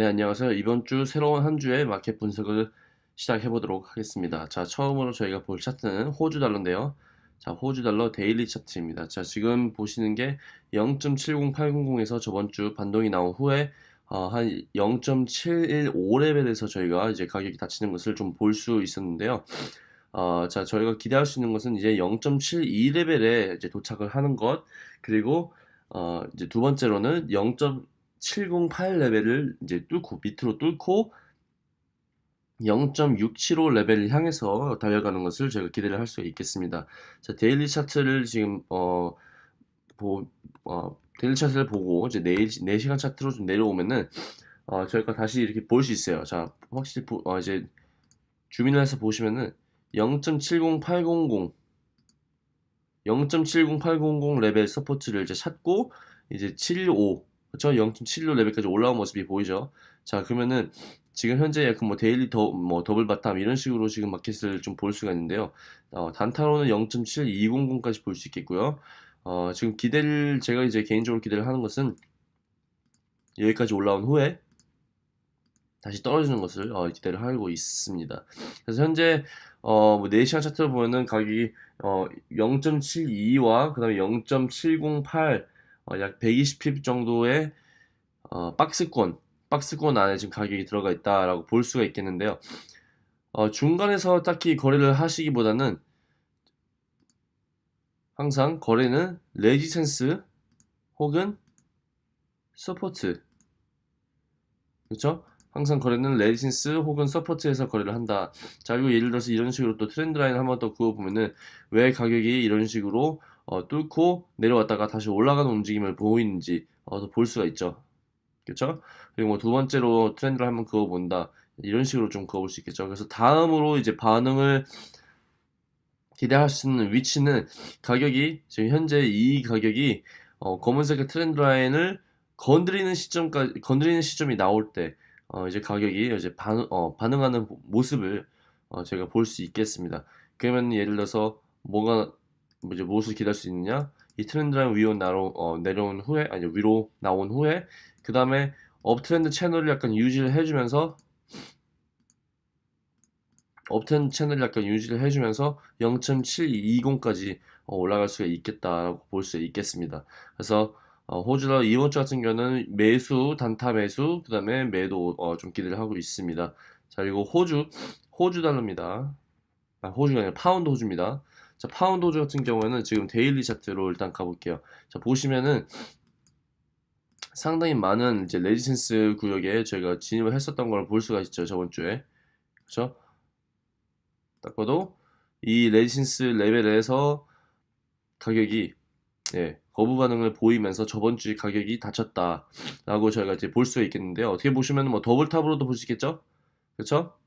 네, 안녕하세요. 이번 주 새로운 한 주의 마켓 분석을 시작해 보도록 하겠습니다. 자, 처음으로 저희가 볼 차트는 호주 달러인데요. 자, 호주 달러 daily 차트입니다. 자, 지금 보시는 게 0.70800에서 저번 주 반동이 나온 후에 어, 한 0.715레벨에서 저희가 이제 가격이 닫히는 것을 좀 볼 수 있었는데요. 어, 자, 저희가 기대할 수 있는 것은 이제 0.72레벨에 이제 도착을 하는 것, 그리고 어, 이제 두 번째로는 0. 708 레벨을 이제 뚫고 밑으로 뚫고 0.675 레벨을 향해서 달려가는 것을 제가 기대를 할 수 있겠습니다. 자, daily 차트를 지금 어, 보, 어, daily 차트를 보고 이제 4, 4시간 차트로 좀 내려오면은 어, 저희가 다시 이렇게 볼 수 있어요. 자, 확실히 보, 어, 이제 zoom in을 해서 보시면은 0.70800 0.70800 레벨 support를 이제 찾고 이제 715 그쵸? 0.76 레벨까지 올라온 모습이 보이죠. 자, 그러면은 지금 현재 약간 뭐 daily 더, 뭐 double bottom 이런 식으로 지금 마켓을 좀 볼 수가 있는데요. 어, 단타로는 0.7200까지 볼 수 있겠고요. 어, 지금 기대를 제가 이제 개인적으로 기대를 하는 것은 여기까지 올라온 후에 다시 떨어지는 것을 어, 기대를 하고 있습니다. 그래서 현재 어, 뭐 4시간 차트를 보면은 가격이 어, 0.72와 그 다음에 0.708 어, 약 120pip 정도의 어, 박스권, 박스권 안에 지금 가격이 들어가 있다라고 볼 수가 있겠는데요. 어, 중간에서 딱히 거래를 하시기보다는 항상 거래는 resistance 혹은 support 그렇죠? 항상 거래는 resistance 혹은 support에서 거래를 한다. 자 그리고 예를 들어서 이런 식으로 또 trend line 한번 더 그어보면은 왜 가격이 이런 식으로 어, 뚫고 내려왔다가 다시 올라가는 움직임을 보이는지 어, 볼 수가 있죠. 그렇죠? 그리고 뭐 두 번째로 trend를 한번 그어본다. 이런 식으로 좀 그어볼 수 있겠죠. 그래서 다음으로 이제 반응을 기대할 수 있는 위치는 가격이 지금 현재 이 가격이 어, 검은색의 trend line을 건드리는 시점까지 건드리는 시점이 나올 때 어, 이제 가격이 이제 반, 어, 반응하는 모습을 어, 제가 볼 수 있겠습니다. 그러면 예를 들어서 뭐가 뭐 이제 무엇을 기다릴 수 있느냐? 이 trend line 위로 나로, 어, 내려온 후에 아니 위로 나온 후에 그 다음에 uptrend 채널을 약간 유지를 해주면서 uptrend 채널을 약간 유지를 해주면서 0.720까지 어, 올라갈 수가 있겠다라고 볼 수 있겠습니다. 그래서 어, 호주라 이번 주 같은 경우는 매수, 단타 매수, 그 다음에 매도 어, 좀 기대를 하고 있습니다. 자 그리고 호주, 호주 달러입니다. 아, 호주가 아니라 파운드 호주입니다. 자, 파운드 호주 같은 경우에는 지금 daily 차트로 일단 가볼게요. 자, 보시면은 상당히 많은 이제 resistance 구역에 저희가 진입을 했었던 걸 볼 수가 있죠. 저번 주에. 그렇죠? 딱 봐도 이 resistance 레벨에서 가격이 예, 거부 반응을 보이면서 저번 주에 가격이 닫혔다라고 저희가 이제 볼 수 있겠는데요. 어떻게 보시면 뭐 double top으로도 볼 수 있겠죠? 그렇죠?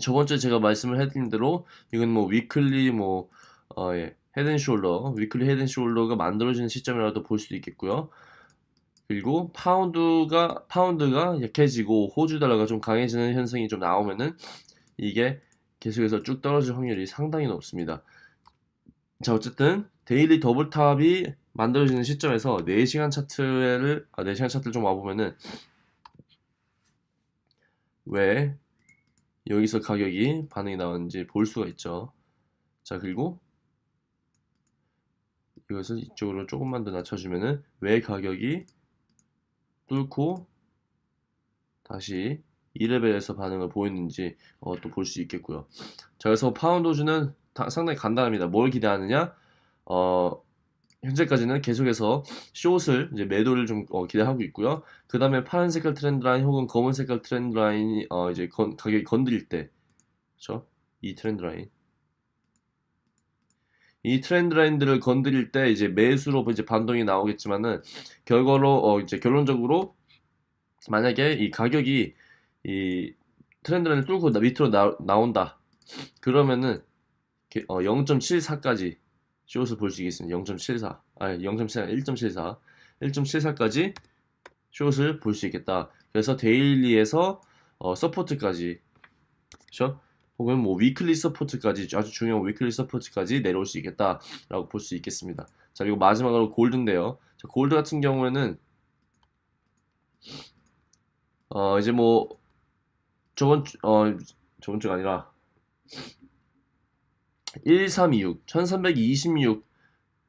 저번 주에 제가 말씀을 해드린 대로 이건 뭐 weekly 뭐 어, 예, 헤드앤숄더 위클리 헤드앤숄더가 만들어지는 시점이라도 볼 수도 있겠고요. 그리고 파운드가 파운드가 약해지고 호주 달러가 좀 강해지는 현상이 좀 나오면은 이게 계속해서 쭉 떨어질 확률이 상당히 높습니다. 자 어쨌든 daily double top이 만들어지는 시점에서 4시간 차트를 아 4시간 차트를 좀 와보면은 왜 여기서 가격이 반응이 나왔는지 볼 수가 있죠. 자 그리고 이것을 이쪽으로 조금만 더 낮춰주면은 왜 가격이 뚫고 다시 이 레벨에서 반응을 보였는지 어, 또 볼 수 있겠고요. 자 그래서 파운드 호주는 상당히 간단합니다. 뭘 기대하느냐? 어, 현재까지는 계속해서 short을 이제 매도를 좀 어, 기대하고 있고요. 그 다음에 파란 색깔 trend line 혹은 검은 색깔 trend line이 어, 이제 건, 가격이 건드릴 때, 그렇죠? 이 trend line. 이 trend line들을 건드릴 때 이제 매수로 이제 반동이 나오겠지만은 결과로 어, 이제 결론적으로 만약에 이 가격이 이 trend line을 뚫고 밑으로 나, 나온다. 그러면은 어, 0.74까지 short을 볼수 있겠습니다. 0.74 아니 0.74 1.74 1.74까지 short을 볼수 있겠다. 그래서 daily에서 어, support까지 그렇죠? 혹은 뭐 weekly support까지 아주 중요한 weekly support까지 내려올 수 있겠다라고 볼 수 있겠습니다. 자 그리고 마지막으로 골드인데요. 자, 골드 같은 경우에는 어, 어, 이제 뭐, 저번 주, 어, 저번 주가 아니라, 1326, 1326,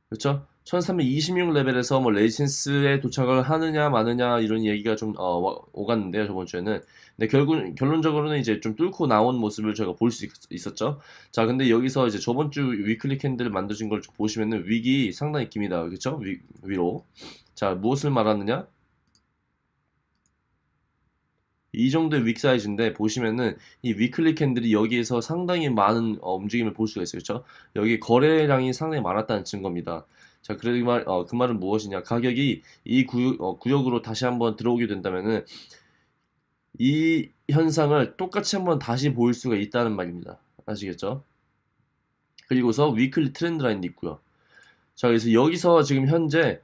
그렇죠? 1326 레벨에서 뭐 레지센스에 도착을 하느냐 마느냐 이런 얘기가 좀 어, 와- 오갔는데요 저번 주에는. 근데 결국 결론적으로는 이제 좀 뚫고 나온 모습을 저희가 볼 수 있었죠. 자 근데 여기서 이제 저번 주 weekly candle 만드신 걸좀 보시면은 wick이 상당히 깁니다. 그렇죠? 위, 위로. 자 무엇을 말하느냐 이 정도의 wick 사이즈인데 보시면은 이 weekly candle이 여기에서 상당히 많은 어, 움직임을 볼 수가 있어요 그렇죠 여기 거래량이 상당히 많았다는 증거입니다 자, 그래 그 말, 어, 그 말은 무엇이냐? 가격이 이 구역, 어, 구역으로 다시 한번 들어오게 된다면은 이 현상을 똑같이 한번 다시 보일 수가 있다는 말입니다. 아시겠죠? 그리고서 위클리 트렌드 라인도 있고요. 자, 그래서 여기서 지금 현재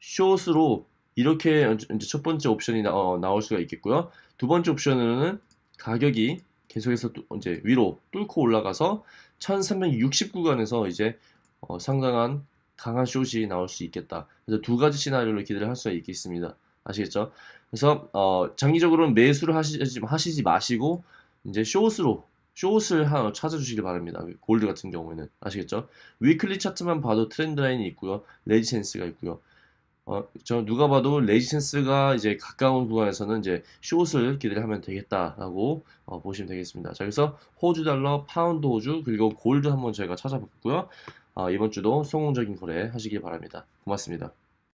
숏으로 이렇게 이제 첫 번째 옵션이 나, 어, 나올 수가 있겠고요. 두 번째 옵션으로는 가격이 계속해서 또 이제 위로 뚫고 올라가서 1360 구간에서 이제 어, 상당한 강한 숏이 나올 수 있겠다. 그래서 두 가지 시나리오를 기대를 할 수가 있겠습니다. 아시겠죠? 그래서 어, 장기적으로는 매수를 하시지, 하시지 마시고 이제 short으로 short을 하나 찾아주시길 바랍니다. 골드 같은 경우에는 아시겠죠? weekly 차트만 봐도 trend line이 있고요, resistance가 있고요. 어, 저 누가 봐도 resistance가 이제 가까운 구간에서는 이제 short을 기대를 하면 되겠다라고 어, 보시면 되겠습니다. 자, 그래서 호주 달러, 파운드 호주 그리고 골드 한번 저희가 찾아봤고요. 아, 이번 주도 성공적인 거래 하시길 바랍니다. 고맙습니다.